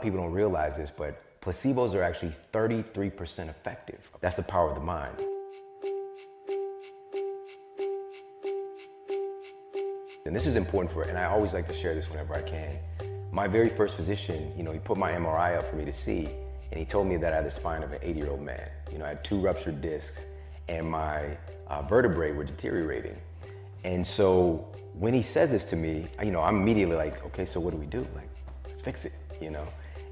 people don't realize this, but placebos are actually 33% effective. That's the power of the mind. And this is important for, and I always like to share this whenever I can. My very first physician, you know, he put my MRI up for me to see, and he told me that I had the spine of an 80-year-old man. You know, I had two ruptured discs, and my uh, vertebrae were deteriorating. And so when he says this to me, you know, I'm immediately like, okay, so what do we do? Like, let's fix it, you know?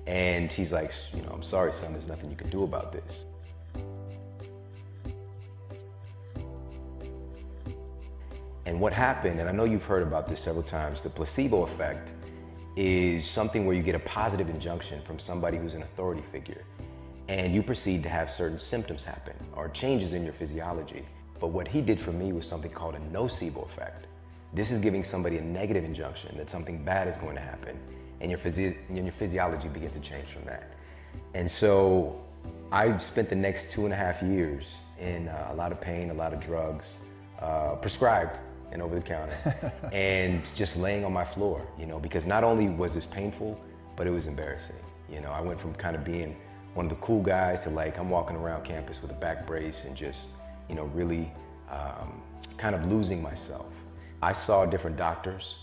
And he's like, you know, I'm sorry, son, there's nothing you can do about this. And what happened, and I know you've heard about this several times, the placebo effect is something where you get a positive injunction from somebody who's an authority figure and you proceed to have certain symptoms happen or changes in your physiology. But what he did for me was something called a nocebo effect. This is giving somebody a negative injunction that something bad is going to happen and your, physi and your physiology begins to change from that. And so I spent the next two and a half years in uh, a lot of pain, a lot of drugs, uh, prescribed and over the counter, and just laying on my floor, you know, because not only was this painful, but it was embarrassing. You know, I went from kind of being one of the cool guys to like, I'm walking around campus with a back brace and just, you know, really um, kind of losing myself. I saw different doctors.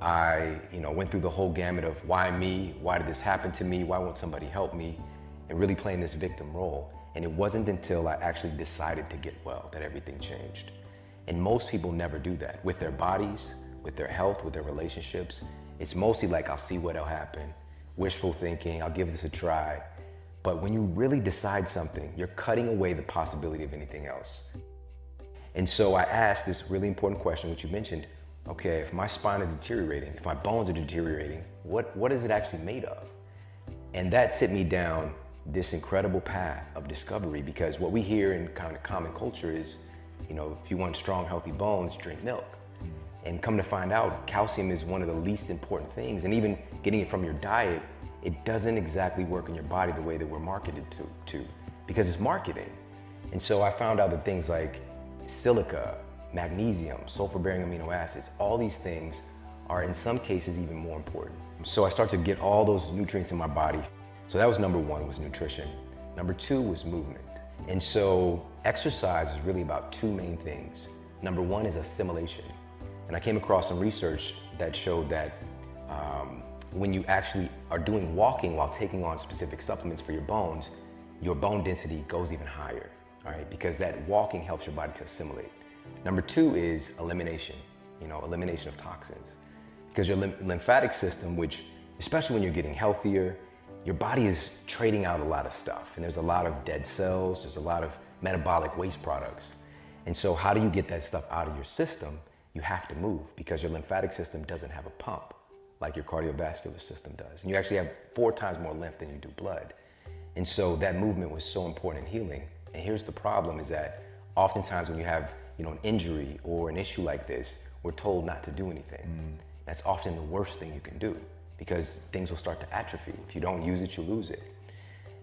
I, you know, went through the whole gamut of why me, why did this happen to me, why won't somebody help me, and really playing this victim role. And it wasn't until I actually decided to get well that everything changed. And most people never do that with their bodies, with their health, with their relationships. It's mostly like, I'll see what'll happen. Wishful thinking, I'll give this a try. But when you really decide something, you're cutting away the possibility of anything else. And so I asked this really important question, which you mentioned, okay, if my spine is deteriorating, if my bones are deteriorating, what, what is it actually made of? And that set me down this incredible path of discovery because what we hear in kind of common culture is, you know, if you want strong, healthy bones, drink milk. And come to find out, calcium is one of the least important things. And even getting it from your diet, it doesn't exactly work in your body the way that we're marketed to, to because it's marketing. And so I found out that things like silica, magnesium, sulfur-bearing amino acids, all these things are in some cases even more important. So I start to get all those nutrients in my body. So that was number one, was nutrition. Number two was movement. And so exercise is really about two main things. Number one is assimilation. And I came across some research that showed that um, when you actually are doing walking while taking on specific supplements for your bones, your bone density goes even higher, all right? Because that walking helps your body to assimilate. Number two is elimination, you know, elimination of toxins. Because your lymphatic system, which, especially when you're getting healthier, your body is trading out a lot of stuff. And there's a lot of dead cells, there's a lot of metabolic waste products. And so how do you get that stuff out of your system? You have to move because your lymphatic system doesn't have a pump like your cardiovascular system does. And you actually have four times more lymph than you do blood. And so that movement was so important in healing. And here's the problem is that oftentimes when you have you know, an injury or an issue like this, we're told not to do anything. Mm. That's often the worst thing you can do because things will start to atrophy. If you don't use it, you lose it.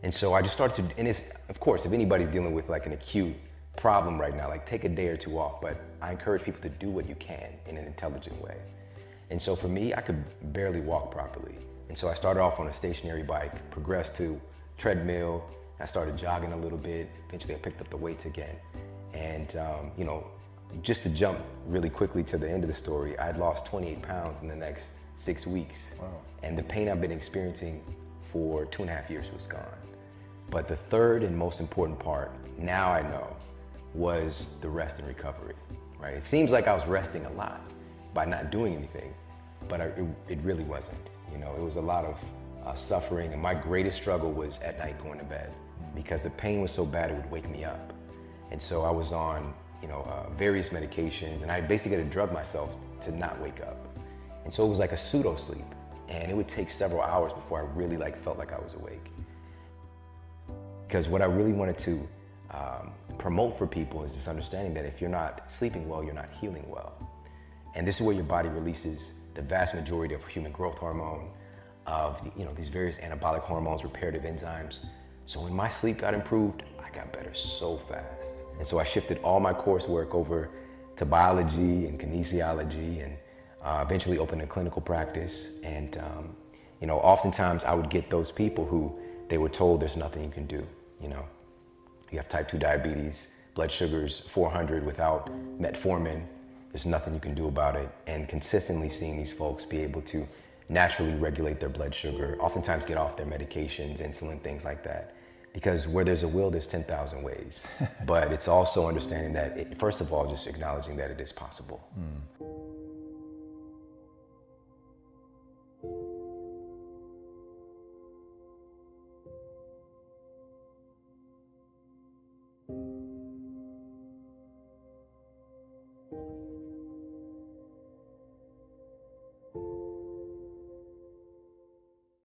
And so I just started to, and it's, of course, if anybody's dealing with like an acute problem right now, like take a day or two off, but I encourage people to do what you can in an intelligent way. And so for me, I could barely walk properly. And so I started off on a stationary bike, progressed to treadmill, I started jogging a little bit. Eventually I picked up the weights again. And um, you know, just to jump really quickly to the end of the story, I had lost 28 pounds in the next six weeks. Wow. And the pain I've been experiencing for two and a half years was gone. But the third and most important part, now I know, was the rest and recovery, right? It seems like I was resting a lot by not doing anything, but I, it, it, really wasn't. You know, it was a lot of uh, suffering, and my greatest struggle was at night going to bed because the pain was so bad it would wake me up. And so I was on, you know, uh, various medications, and I basically had to drug myself to not wake up. And so it was like a pseudo sleep, and it would take several hours before I really like felt like I was awake. Because what I really wanted to um, promote for people is this understanding that if you're not sleeping well, you're not healing well. And this is where your body releases the vast majority of human growth hormone, of the, you know, these various anabolic hormones, reparative enzymes. So when my sleep got improved, I got better so fast. And so I shifted all my coursework over to biology and kinesiology and uh, eventually opened a clinical practice. And um, you know, oftentimes I would get those people who they were told there's nothing you can do, you know. You have type 2 diabetes, blood sugars 400 without metformin, there's nothing you can do about it. And consistently seeing these folks be able to naturally regulate their blood sugar, oftentimes get off their medications, insulin, things like that. Because where there's a will, there's 10,000 ways. but it's also understanding that, it, first of all, just acknowledging that it is possible. Mm.